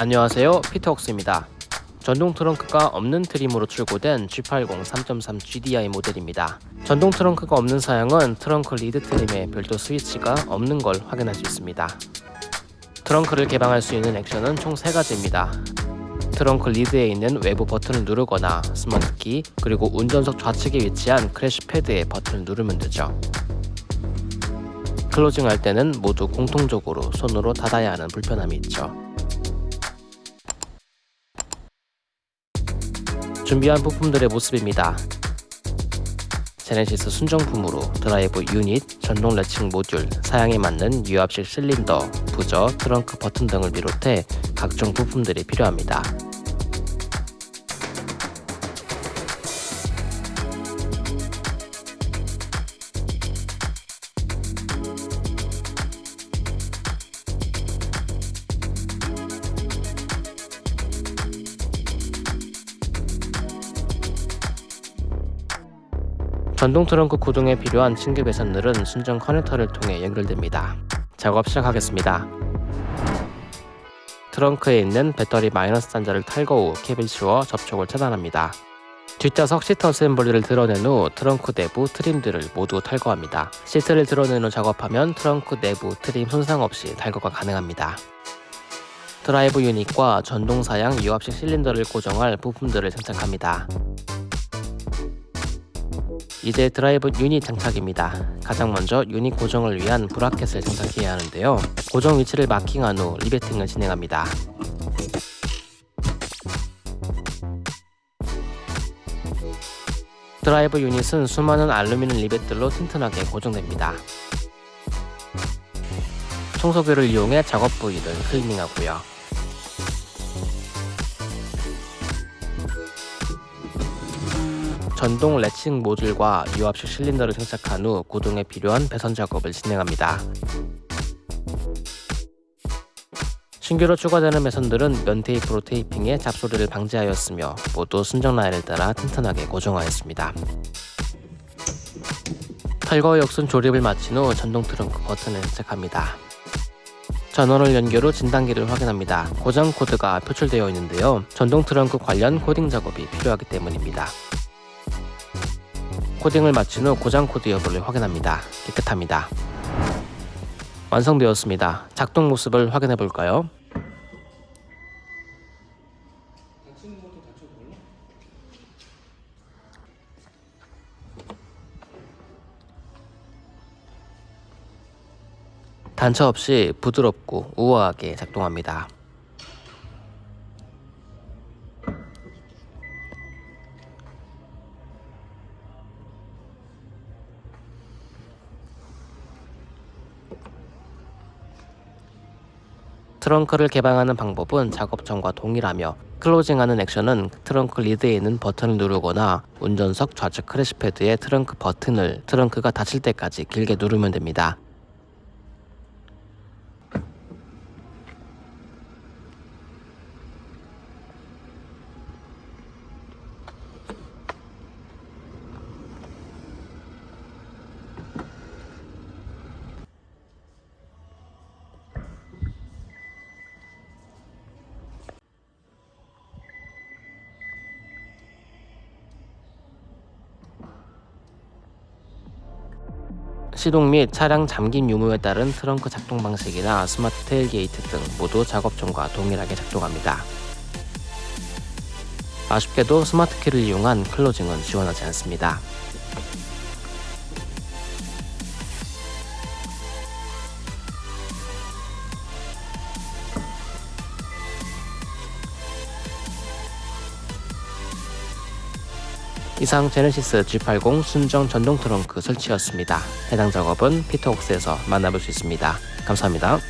안녕하세요. 피터웍스입니다. 전동 트렁크가 없는 trim으로 출고된 G80 3.3 GDI 모델입니다. 전동 트렁크가 없는 사양은 트렁크 lid trim에 별도 스위치가 없는 걸 확인할 수 있습니다. 트렁크를 개방할 수 있는 액션은 총 3가지입니다. 트렁크 lid에 있는 외부 버튼을 누르거나 스마트키 그리고 운전석 좌측에 위치한 crash pad의 버튼을 누르면 되죠. closing할 때는 모두 공통적으로 손으로 닫아야 하는 불편함이 있죠 준비한 부품들의 모습입니다. 제네시스 순정품으로 drive unit, 전동 latching 모듈, 사양에 맞는 유압식 실린더, 부저, 트렁크 버튼 등을 비롯해 각종 부품들이 필요합니다. 전동 트렁크 구동에 필요한 신규 배선들은 순정 커넥터를 통해 연결됩니다. 작업 시작하겠습니다. 트렁크에 있는 배터리 마이너스 단자를 탈거 후 캡을 씌워 접촉을 차단합니다. 뒷좌석 시트 assembly를 드러낸 후 트렁크 내부 trim들을 모두 탈거합니다. 시트를 드러낸 후 작업하면 트렁크 내부 trim 손상 없이 탈거가 가능합니다. drive unit과 전동 사양 유압식 실린더를 고정할 부품들을 장착합니다. 이제 drive unit 장착입니다. 가장 먼저 유닛 고정을 위한 bracket을 장착해야 하는데요. 고정 위치를 marking한 후 riveting을 진행합니다. drive unit은 수많은 알루미늄 리벳들로 튼튼하게 고정됩니다. 청소기를 이용해 작업 부위를 클리닝하고요. 전동 latching 모듈과 유압식 실린더를 장착한 후 구동에 필요한 배선 작업을 진행합니다. 신규로 추가되는 배선들은 면 테이프로 테이핑해 잡소리를 방지하였으며 모두 순정 라인을 따라 튼튼하게 고정하였습니다. 탈거 역순 조립을 마친 후 전동 트렁크 버튼을 장착합니다. 전원을 연결 후 진단기를 확인합니다. 고장 코드가 표출되어 있는데요. 전동 트렁크 관련 코딩 작업이 필요하기 때문입니다. 코딩을 마친 후 고장 코드 여부를 확인합니다. 깨끗합니다. 완성되었습니다. 작동 모습을 확인해 볼까요? 단차 없이 부드럽고 우아하게 작동합니다. 트렁크를 개방하는 방법은 작업 전과 동일하며 closing하는 액션은 트렁크 lid에 있는 버튼을 누르거나 운전석 좌측 crash pad의 트렁크 버튼을 트렁크가 닫힐 때까지 길게 누르면 됩니다. 시동 및 차량 잠김 유무에 따른 트렁크 작동 방식이나 smart tailgate 등 모두 작업 전과 동일하게 작동합니다. 아쉽게도 스마트키를 이용한 closing은 지원하지 않습니다. 이상 제네시스 G80 순정 전동 트렁크 설치였습니다. 해당 작업은 피터웍스에서 만나볼 수 있습니다. 감사합니다.